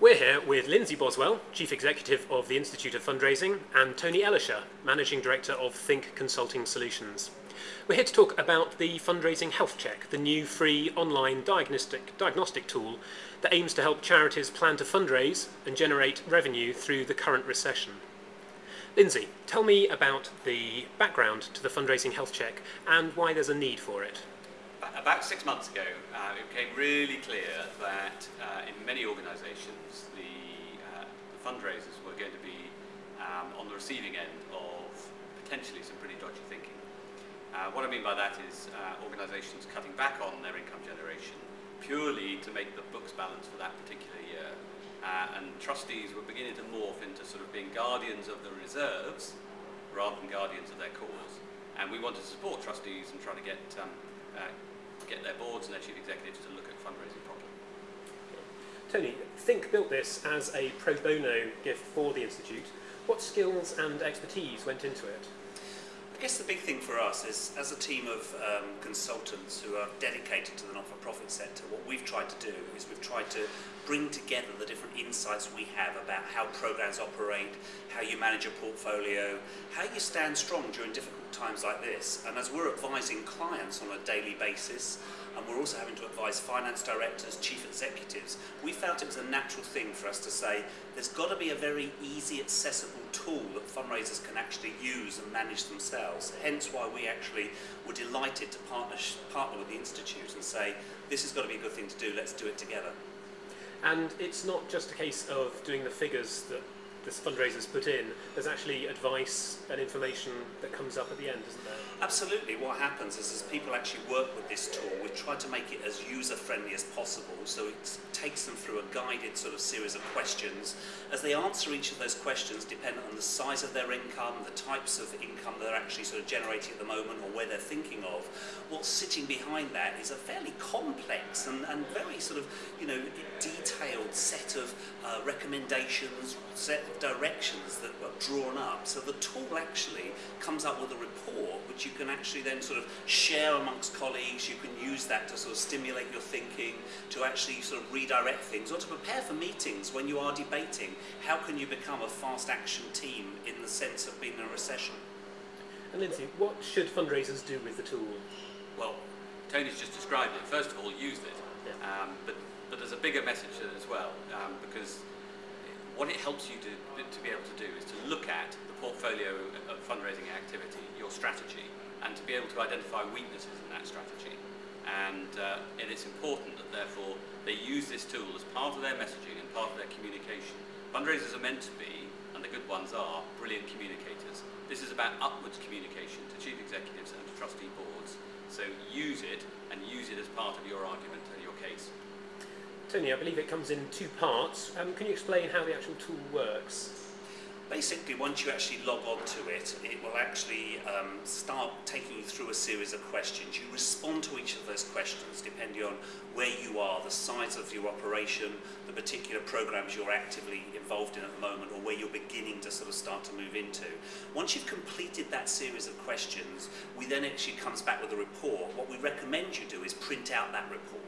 We're here with Lindsay Boswell, Chief Executive of the Institute of Fundraising, and Tony Elischer, Managing Director of Think Consulting Solutions. We're here to talk about the Fundraising Health Check, the new free online diagnostic, diagnostic tool that aims to help charities plan to fundraise and generate revenue through the current recession. Lindsay, tell me about the background to the Fundraising Health Check and why there's a need for it. About six months ago, uh, it became really clear that uh, in many organisations, the, uh, the, fundraisers were going to be um, on the receiving end of potentially some pretty dodgy thinking. Uh, what I mean by that is uh, organisations cutting back on their income generation purely to make the books balance for that particular year. Uh, and trustees were beginning to morph into sort of being guardians of the reserves rather than guardians of their cause. And we wanted to support trustees and try to get um, get their boards and their chief executives to look at fundraising properly. Tony, Think built this as a pro bono gift for the Institute. What skills and expertise went into it? I guess the big thing for us is, as a team of um, consultants who are dedicated to the not-for-profit sector, what we've tried to do is we've tried to bring together the different insights we have about how programs operate, how you manage a portfolio, how you stand strong during difficult times like this. And as we're advising clients on a daily basis, and we're also having to advise finance directors, chief executives, we felt it was a natural thing for us to say there's got to be a very easy, accessible tool that fundraisers can actually use and manage themselves. Hence why we actually were delighted to partner, partner with the Institute and say this has got to be a good thing to do, let's do it together. And it's not just a case of doing the figures that the fundraisers put in, there's actually advice and information that comes up at the end, isn't there? Absolutely. What happens is as people actually work with this tool, we try to make it as user-friendly as possible. So it takes them through a guided sort of series of questions. As they answer each of those questions, depending on the size of their income, the types of income they're actually sort of generating at the moment or where they're thinking of, what's sitting behind that is a fairly complex and, and very sort of, you know, detailed set of uh, recommendations, set directions that were drawn up. So the tool actually comes up with a report which you can actually then sort of share amongst colleagues. You can use that to sort of stimulate your thinking, to actually sort of redirect things, or to prepare for meetings when you are debating. How can you become a fast action team in the sense of being in a recession? And Lindsay, what should fundraisers do with the tool? Well, Tony's just described it. First of all, use it. Yeah. Um, but, but there's a bigger message as well, um, because what it helps you to, to be able to do is to look at the portfolio of fundraising activity, your strategy, and to be able to identify weaknesses in that strategy. And, uh, and it's important that therefore they use this tool as part of their messaging and part of their communication. Fundraisers are meant to be, and the good ones are, brilliant communicators. This is about upwards communication to chief executives and to trustee boards. So use it and use it as part of your argument and your case. Tony, I believe it comes in two parts. Um, can you explain how the actual tool works? Basically, once you actually log on to it, it will actually um, start taking you through a series of questions. You respond to each of those questions depending on where you are, the size of your operation, the particular programs you're actively involved in at the moment, or where you're beginning to sort of start to move into. Once you've completed that series of questions, we then actually comes back with a report. What we recommend you do is print out that report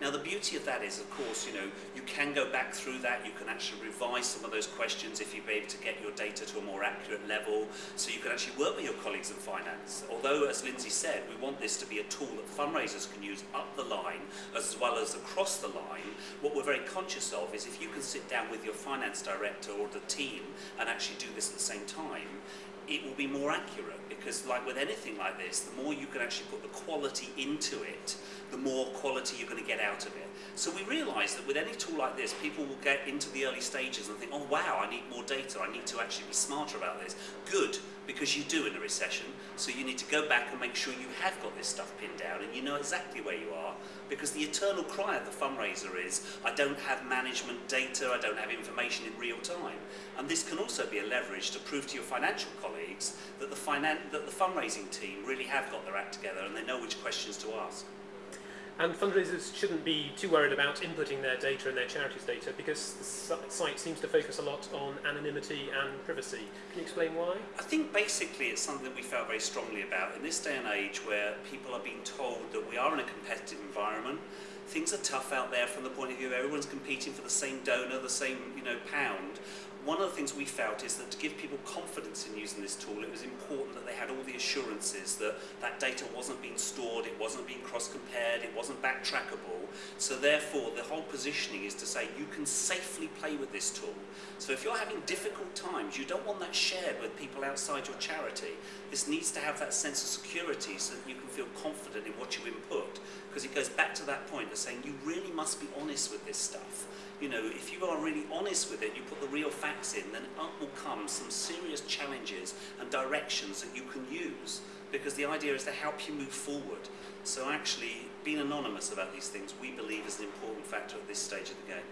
now the beauty of that is, of course, you know, you can go back through that, you can actually revise some of those questions if you're able to get get your data to a more accurate level so you can actually work with your colleagues in finance. Although, as Lindsay said, we want this to be a tool that fundraisers can use up the line as well as across the line, what we're very conscious of is if you can sit down with your finance director or the team and actually do this at the same time, it will be more accurate because like with anything like this, the more you can actually put the quality into it, the more quality you're going to get out of it. So we realise that with any tool like this, people will get into the early stages and think, oh wow, I need more data, I need to actually be smarter about this. Good, because you do in a recession, so you need to go back and make sure you have got this stuff pinned down and you know exactly where you are, because the eternal cry of the fundraiser is, I don't have management data, I don't have information in real time. And this can also be a leverage to prove to your financial colleagues that the, that the fundraising team really have got their act together and they know which questions to ask. And fundraisers shouldn't be too worried about inputting their data and their charity's data because the site seems to focus a lot on anonymity and privacy. Can you explain why? I think basically it's something that we felt very strongly about. In this day and age where people are being told that we are in a competitive environment, things are tough out there from the point of view everyone's competing for the same donor, the same you know pound. One of the things we felt is that to give people confidence in using this tool, it was important that they had all the assurances that that data wasn't being stored, it wasn't being cross-compared, it wasn't backtrackable. So therefore, the whole positioning is to say you can safely play with this tool. So if you're having difficult times, you don't want that shared with people outside your charity. This needs to have that sense of security so that you can feel confident in what you input. Because it goes back to that point of saying you really must be honest with this stuff you know, if you are really honest with it, you put the real facts in, then up will come some serious challenges and directions that you can use. Because the idea is to help you move forward. So actually, being anonymous about these things, we believe is an important factor at this stage of the game.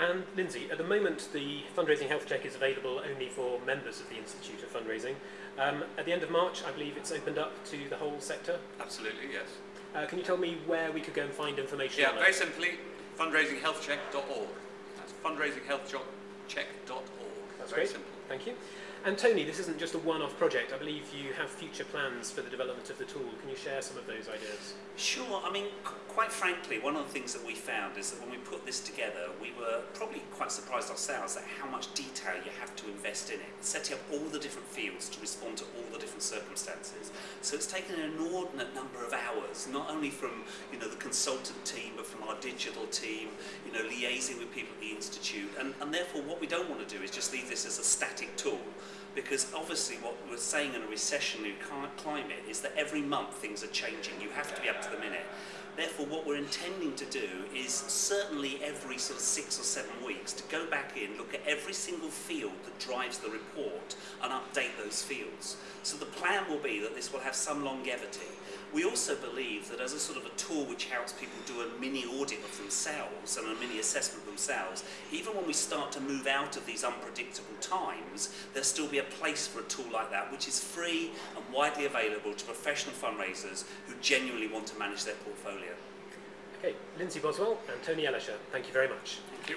And Lindsay, at the moment the fundraising health check is available only for members of the Institute of Fundraising. Um, at the end of March, I believe it's opened up to the whole sector. Absolutely, yes. Uh, can you tell me where we could go and find information? Yeah, very simply, fundraisinghealthcheck.org. That's fundraisinghealthcheck.org. That's Very great. simple. Thank you. And Tony, this isn't just a one-off project. I believe you have future plans for the development of the tool. Can you share some of those ideas? Sure. I mean, quite frankly, one of the things that we found is that when we put this together, we were probably quite surprised ourselves at how much detail you have to invest in it, setting up all the different fields to respond to all the different circumstances. So it's taken an inordinate number of hours, not only from you know the consultant team, but from our digital team, you know, liaising with people at the institute. And, and therefore, what we don't want to do is just leave this as a static tool. Because obviously what we're saying in a recessionary cli- climate is that every month things are changing. You have to be up to the minute. Therefore, what we're intending to do is certainly every sort of six or seven weeks to go back in, look at every single field that drives the report and update those fields. So the plan will be that this will have some longevity. We also believe that as a sort of a tool which helps people do a mini audit of themselves and a mini assessment of themselves, even when we start to move out of these unpredictable times, there'll still be a place for a tool like that which is free and widely available to professional fundraisers who genuinely want to manage their portfolio. Okay, Lindsay Boswell and Tony Elischer, thank you very much. Thank you.